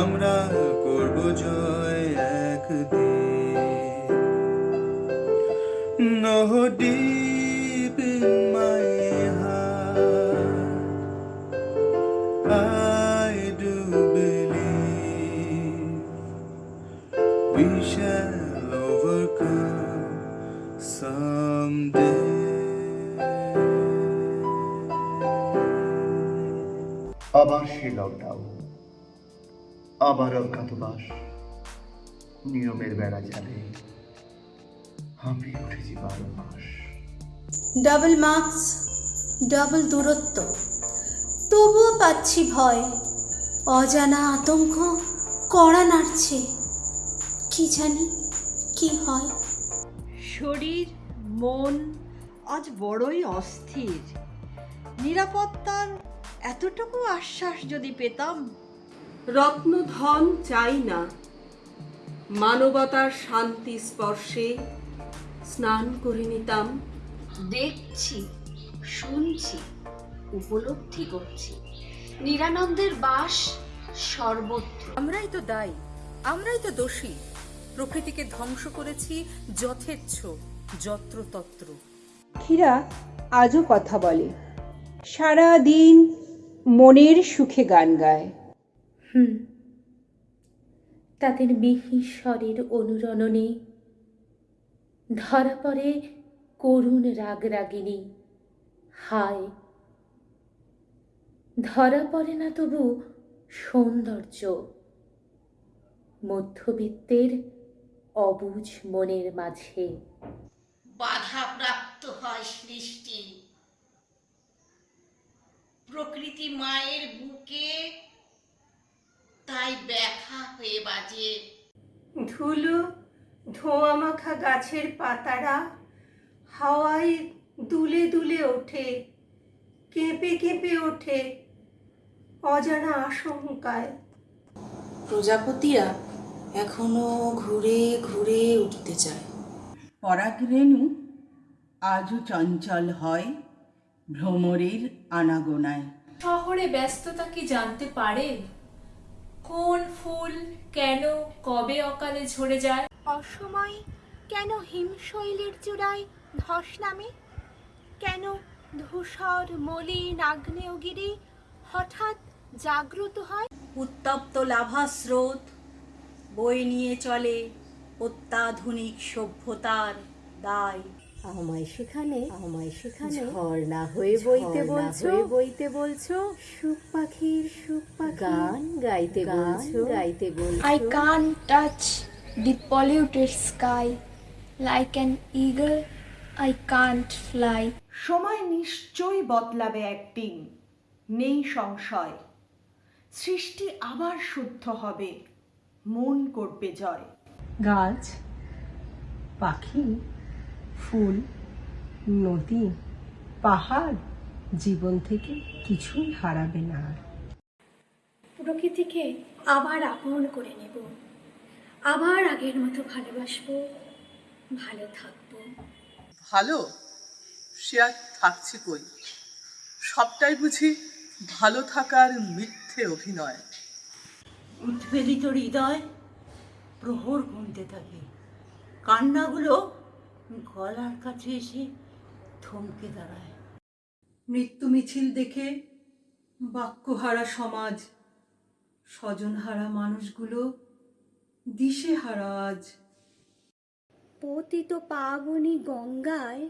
আমরা করব জয় একদিন। আবার অজ্ঞাতবাস নিয়মের বেড়া জালে আমি উঠেছি বারো মাস। ডাবল মার্কস ডাবল দূরত্ব। তবুও পাচ্ছি ভয়। অজানা আতঙ্ক কড়া নাড়ছে। কি জানি কি হয়। শরীর মন আজ বড়ই অস্থির। নিরাপত্তার এতটুকু আশ্বাস যদি পেতাম রত্নধন চাই না। মানবতার শান্তি স্পর্শে স্নান করে নিতাম। দেখছি শুনছি উপলব্ধি করছি। নিরানন্দের বাস সর্বত্র। আমরাই তো দায়ী আমরাই তো দোষী। প্রকৃতিকে ধ্বংস করেছি যথেচ্ছ যত্রতত্র। পাখিরা আজও কথা বলে। সারা দিন মনের সুখে গান গায়। হুম। তাদের মিহিস্বরের অনুরণনে ধরা পড়ে করুণ রাগরাগিনী হায়, ধরা পড়ে না তবু সৌন্দর্য। মধ্যবিত্তের অবুঝ মনের মাঝে। বাধাপ্রাপ্ত হয় সৃষ্টি। প্রকৃতি মায়ের বুকে তাই ব্যথা হয়ে বাজে। ধুলো ধোঁয়া মাখা গাছের পাতারা হাওয়ায় দুলে দুলে ওঠে কেঁপে কেঁপে ওঠে অজানা আশঙ্কায়। প্রজাপতিরা এখনও ঘুরে ঘুরে উঠতে চায়। পরাগরেণু আজও চঞ্চল হয় ভ্রমরের আনাগোনায়। শহরে ব্যস্ততা কি জানতে পারে? কোন ফুল কেন কবে অকালে ঝরে যায়? অসময় কেন হিমশৈলের চূড়ায় ধস নামে? কেন ধূসর মলিন আগ্নেয়গিরি হঠাৎ জাগ্রত হয়? উত্তপ্ত লাভা স্রোত বই নিয়ে চলে অত্যাধুনিক সভ্যতার দায়। আমায় সেখানে আমায় সেখানে ঝর্ণা হয়ে বইতে বলছো? বইতে বলছো? সুখ পাখির সুখ পাখি। গান গাইতে বলছো? গাইতে বলছো? I can't touch the polluted sky. Like an eagle, I can't fly. সময় নিশ্চয়ই বদলাবে একদিন। নেই সংশয়। সৃষ্টি আবার শুদ্ধ হবে। মন করবে জয়। গাছ পাখি ফুল নদী পাহাড় জীবন থেকে কিছুই হারাবে না আর। প্রকৃতিকে আবার আপন করে নেব। আবার আগের মতো ভালোবাসবো ভালো থাকব। ভালো? সে আর থাকছে কই? সবটাই বুঝি ভালো থাকার মিথ্যে অভিনয়। উদ্বেলিত হৃদয় প্রহর গুনতে থাকে। কান্নাগুলো গলার কাছে এসে থমকে দাঁড়ায়। মৃত্যু মিছিল দেখে বাক্যহারা সমাজ স্বজনহারা মানুষগুলো দিশেহারা আজ। পতিত পাবনী গঙ্গায়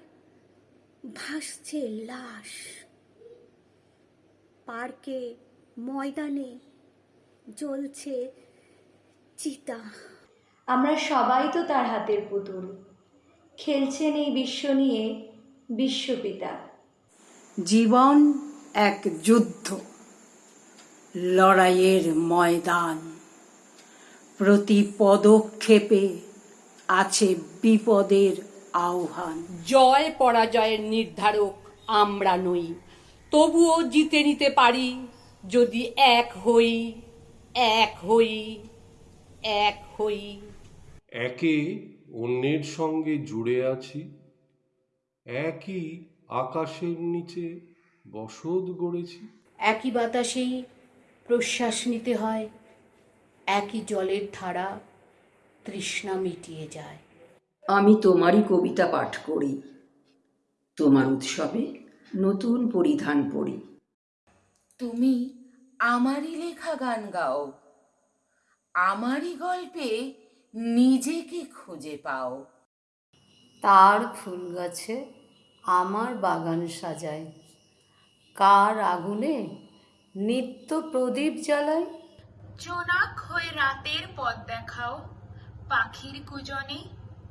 ভাসছে লাশ। পার্কে ময়দানে জ্বলছে চিতা। আমরা সবাই তো তার হাতের পুতুল। খেলছেন এই বিশ্ব নিয়ে বিশ্বপিতা। জীবন এক যুদ্ধ লড়াইয়ের ময়দান। প্রতি পদক্ষেপে আছে বিপদের আহ্বান। জয় পরাজয়ের নির্ধারক আমরা নই। তবুও জিতে নিতে পারি যদি এক হই এক হই এক হই। একে অন্যের সঙ্গে জুড়ে আছি একই আকাশের নিচে বসত গড়েছি। একই বাতাসেই প্রশ্বাস নিতে হয় একই জলের ধারা তৃষ্ণা মিটিয়ে যায়। আমি তোমারই কবিতা পাঠ করি তোমার উৎসবে নতুন পরিধান পড়ি। তুমি আমারই লেখা গান গাও আমারই গল্পে নিজেকে খুঁজে পাও। তার ফুল গাছে আমার বাগান সাজায় কার আগুনে নিত্য প্রদীপ জ্বালায় জোনাক হয়ে রাতের পথ দেখাও পাখির কুজনে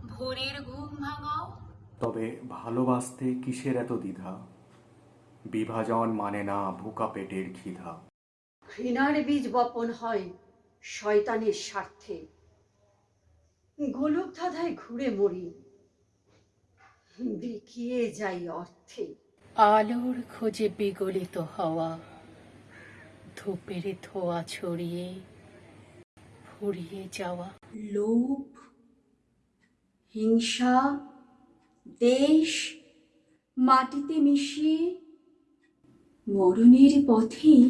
ভোরের ঘুম ভাঙাও। তবে ভালোবাসতে কিসের এত দ্বিধা? বিভাজন মানে না ভুকা পেটের খিধা। ঘৃণার বীজ বপন হয় শয়তানের স্বার্থে। গোলক ধাঁধায় ঘুরে মরি। বিকিয়ে যাই অর্থে। আলোর খোঁজে বিগলিত হওয়া ধূপের ধোয়া ছড়িয়ে ফুরিয়ে যাওয়া। লোভ হিংসা দেশ মাটিতে মিশিয়ে মরণের পথেই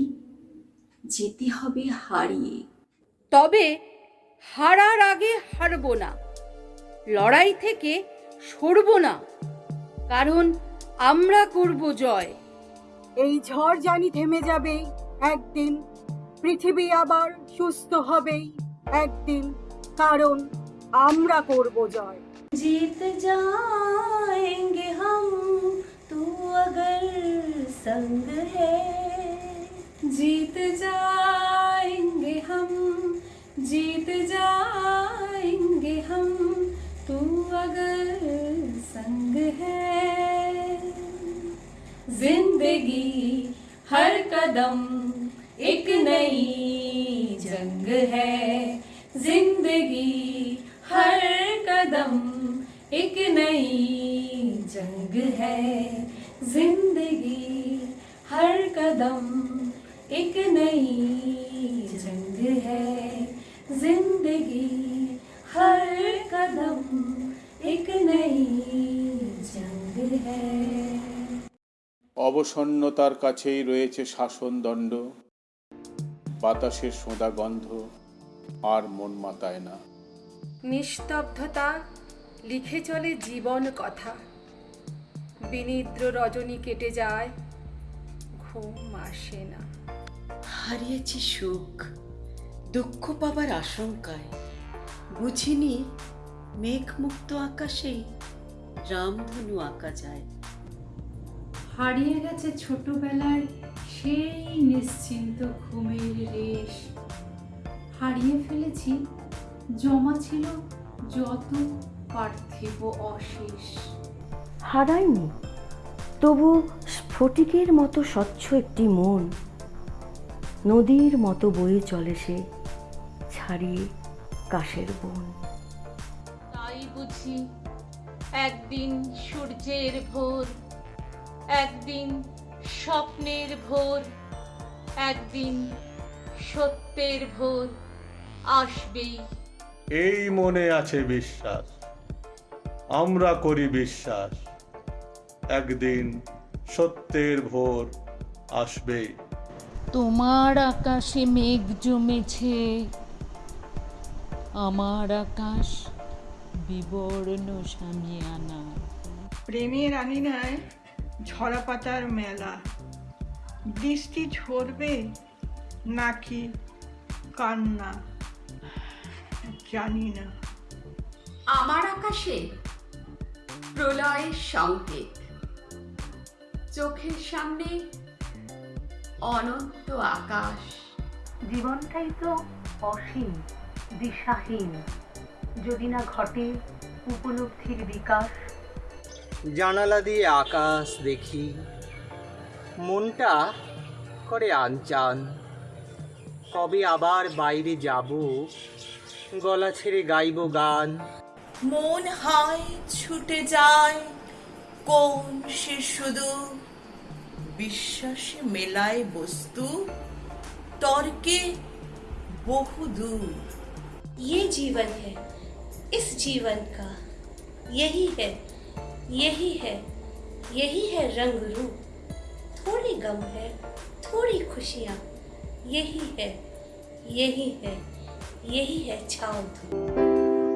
যেতে হবে হারিয়ে। তবে হারার আগে হারবো না লড়াই থেকে সরবো না কারণ আমরা করব জয় এই ঝড় জানি থেমে যাবে একদিন পৃথিবী আবার সুস্থ হবেই একদিন কারণ আমরা করব জয় जीत जाएंगे हम तू अगर संग है जीत जाएंगे हम जीत जाएँगे हम। तू अगर संग है, ज़िंदगी हर कदम एक नई जंग है। ज़िंदगी हर कदम एक नई जंग है। ज़िंदगी हर कदम एक नई जंग है। जिंदगी हर कदम एक नई जंग है অবসন্নতার কাছেই রয়েছে শাসনদণ্ড বাতাসের সোঁদা গন্ধ আর মন মাতায় না নিস্তব্ধতা লিখে চলে জীবন কথা বিনিদ্র রজনী কেটে যায় ঘুম আসে না হারিয়েছি সুখ দুঃখ পাবার আশঙ্কায় বুঝিনি মেঘমুক্ত আকাশেই রামধনু আঁকা যায়। হারিয়ে গেছে ছোটবেলার সেই নিশ্চিন্ত ঘুমের রেশ। হারিয়ে ফেলেছি জমা ছিল যত পার্থিব অশেষ। হারায়নি তবু স্ফটিকের মতো স্বচ্ছ একটি মন। নদীর মতো বয়ে চলে সে ছাড়িয়ে কাশের বন। তাই বুঝি একদিন সূর্যের ভোর একদিন স্বপ্নের ভোর একদিন সত্যের ভোর আসবেই। এই মনে আছে বিশ্বাস আমরা করি বিশ্বাস একদিন সত্যের ভোর আসবে তোমার আকাশে মেঘ জমেছে আমার আকাশ বিবর্ণ সামিয়ানা। প্রেমের আঙিনায় ঝরা পাতার মেলা। বৃষ্টি ঝরবে নাকি কান্না? জানি না। আমার আকাশে প্রলয়ের সংকেত। চোখের সামনে অনন্ত আকাশ। জীবনটাই তো অসীম। দিশাহীন। যদি না ঘটে উপলব্ধির বিকাশ। জানালা দিয়ে আকাশ দেখি মনটা করে আনচান। কবে আবার বাইরে যাব গলা ছেড়ে গাইব গান। মন হয় ছুটে যায় কোন সে শুধু বিশ্বাসে মেলায় বস্তু। তর্কে বহুদূর ये जीवन है इस जीवन का यही है यही है यही है रंग रूप थोड़ी गम है थोड़ी खुशियाँ यही है यही है यही है छाँव धूप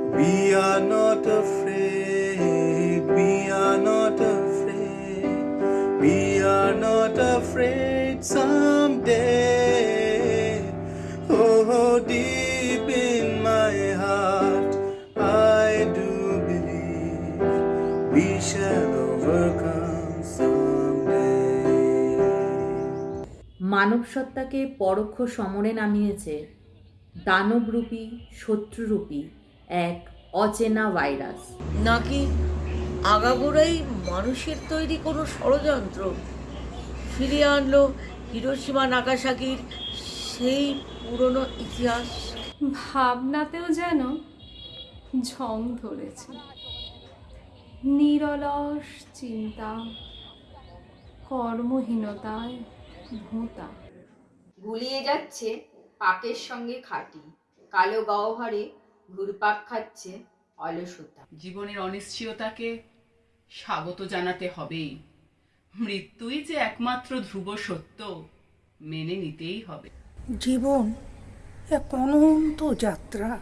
We are not afraid, we are not afraid, we are not afraid someday. মানব সত্তাকে পরোক্ষ সমরে নামিয়েছে দানবরূপী শত্রুরূপী এক অচেনা ভাইরাস। নাকি আগাগোড়াই মানুষের তৈরি কোনো ষড়যন্ত্র? ফিরিয়ে আনলো হিরোসীমা নাগাসাকির সেই পুরনো ইতিহাস। ভাবনাতেও যেন ঝং ধরেছে। নিরলস চিন্তা কর্মহীনতায় ভোঁতা। গুলিয়ে যাচ্ছে পাকের সঙ্গে খাটি। কালো গহ্বরে ঘুরপাক খাচ্ছে অলসতা। জীবনের অনিশ্চয়তাকে স্বাগত জানাতে হবেই। মৃত্যুই যে একমাত্র ধ্রুব সত্য মেনে নিতেই হবে। জীবন এক অনন্ত যাত্রা।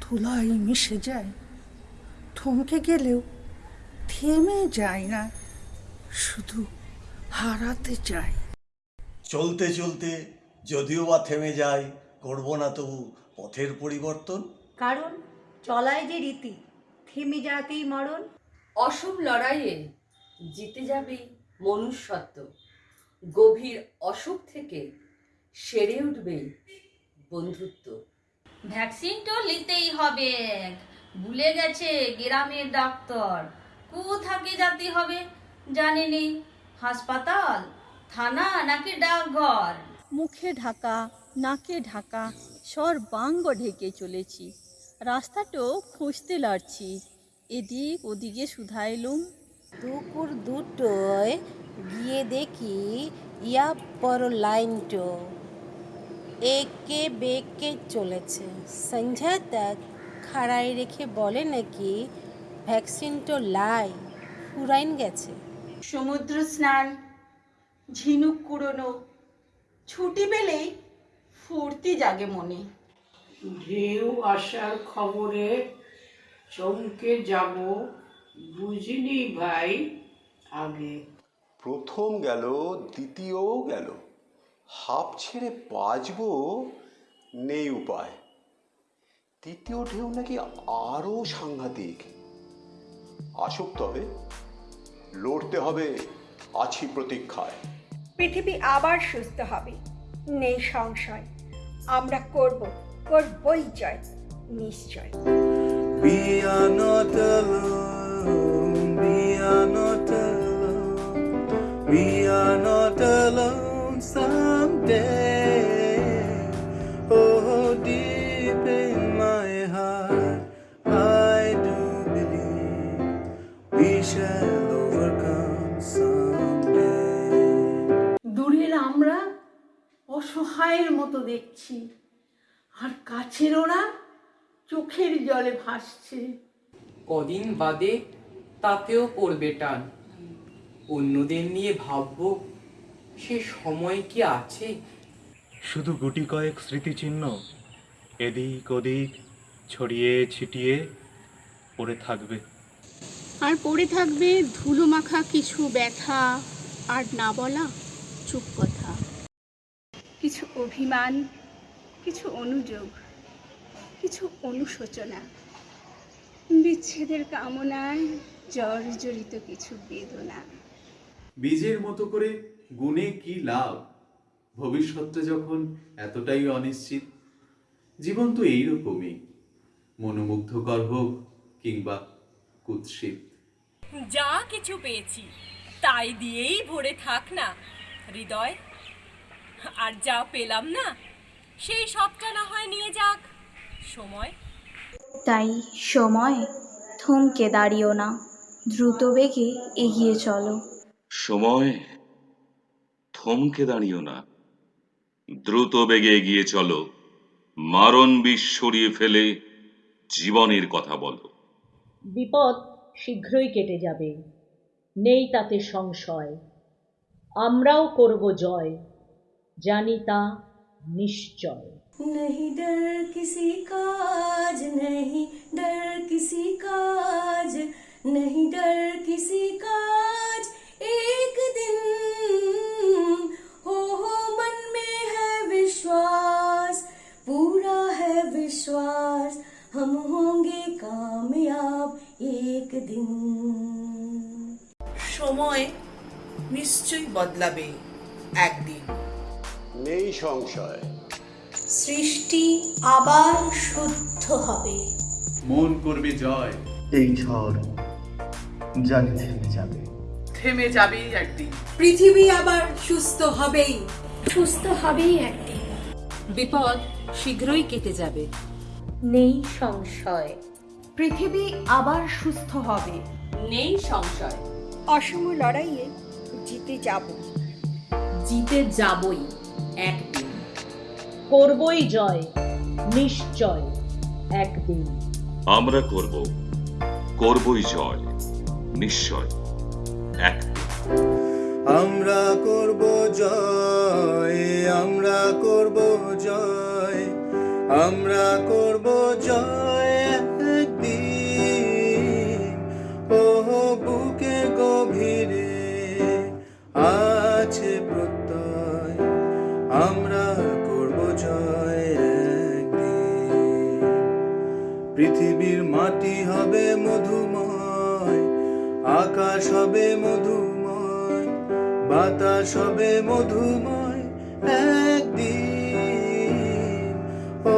ধুলাই মিশে যায় থমকে গেলেও থেমে যায় না শুধু হারাতে চায়। চলতে চলতে যদিও বা থেমে যায় করব না তবু পথের পরিবর্তন। কারণ চলায় যে রীতি থেমে যাতেই মরণ। অসম লড়াইয়ে জিতে যাবে মনুষ্যত্ব। গভীর অসুখ থেকে সেরে উঠবে বন্ধুত্ব। ভ্যাকসিন তো নিতেই হবে। ভুলে গেছে গ্রামের ডাক্তার। কু থাকে যেতে হবে জানেনি? হাসপাতাল? থানা নাকি ডাকঘর? মুখে ঢাকা নাকে ঢাকা সর্বাঙ্গ ঢেকে চলেছি। রাস্তাটো খুঁজতে লাড়ছি। এদিক ওদিকে শুধাইলুম দুপুর দুটোয় গিয়ে দেখি ইয়া পর লাইনটো একে বেঁকে চলেছে। সন্ধ্যা তক খাড়াই রেখে বলে নাকি ভ্যাকসিনটো লাই ফুরাইন গেছে। সমুদ্র স্নান। ঝিনুক কুড়োনো ছুটি পেলেই ফুর্তি জাগে মনে। ঢেউ আসার খবরে চমকে যাব বুঝিনি ভাই আগে। প্রথম গেল দ্বিতীয়ও গেল। হাফ ছেড়ে বাঁচবো নেই উপায়। তৃতীয় ঢেউ নাকি আরও সাংঘাতিক। আসুক তবে লড়তে হবে। আছি প্রতীক্ষায় পৃথিবী আবার সুস্থ হবে নেই সংশয় আমরা করব করবই জয় নিশ্চয় We are not alone, we are not alone, we are not alone someday. অসহায়ের মতো দেখছি। আর কাছের ওরা চোখের জলে ভাসছে। কদিন বাদে তাতেও পড়বে টান। অন্যদের নিয়ে ভাববো সে সময় কি আছে? শুধু গুটি কয়েক স্মৃতিচিহ্ন এদিক ওদিক ছড়িয়ে ছিটিয়ে পড়ে থাকবে। আর পড়ে থাকবে ধুলো মাখা কিছু ব্যথা আর না বলা চুপ কথা। কিছু অভিমান কিছু অনুযোগ কিছু অনুশোচনা বিচ্ছেদের কামনায় জর্জরিত কিছু বেদনা। বীজের মতো করে গুণে কি লাভ? ভবিষ্যৎটা যখন এতটাই অনিশ্চিত জীবন তো এইরকমই মনোমুগ্ধকর হোক কিংবা কুৎসিত। যা কিছু পেয়েছি তাই দিয়েই ভরে থাক না হৃদয়। আর যা পেলাম না সেই সবটা না হয় নিয়ে যাক। সময়? তাই সময় থমকে দাঁড়িও না দ্রুত বেগে এগিয়ে চলো। সময় থমকে দাঁড়িও না দ্রুত বেগে এগিয়ে চলো মারণ বিষ সরিয়ে ফেলে জীবনের কথা বলো। বিপদ শীঘ্রই কেটে যাবে নেই তাতে সংশয় আমরাও করব জয়। জানি তা নিশ্চয় नहीं डर किसी काज नहीं डर किसी काज नहीं डर किसी काज एक दिन हो हो मन में है विश्वास पूरा है विश्वास हम होंगे कामयाब एक दिन সময় নিশ্চয়ই বদলাবে একদিন সৃষ্টি আবার শুদ্ধ হবে। মন করবে জয়। এই ঝড় জানি থেমে যাবে। থেমে যাবেই একদিন। পৃথিবী আবার সুস্থ হবেই। সুস্থ হবেই একদিন। বিপদ শীঘ্রই কেটে যাবে। নেই সংশয়। পৃথিবী আবার সুস্থ হবে। নেই সংশয়। অসম লড়াইয়ে জিতে যাব। জিতে যাবই। একদিন। করবই জয় নিশ্চয় একদিন। আমরা করব করবই জয় নিশ্চয় একদিন। আমরা করব জয় আমরা করব জয় আমরা করব জয়। আকাশ হবে মধুময়, বাতাস হবে মধুময় একদিন। ও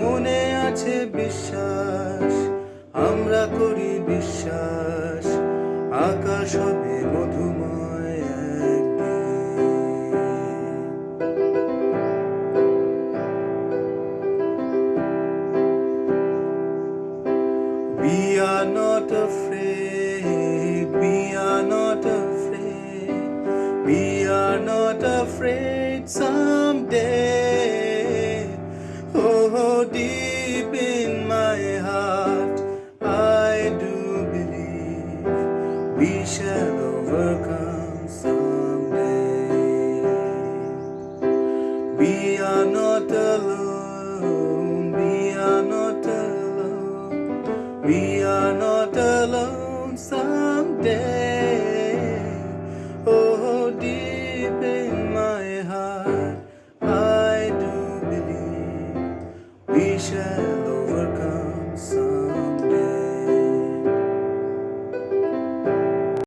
মনে আছে বিশ্বাস, আমরা করি বিশ্বাস, আকাশ হবে মধুময়। we shall overcome.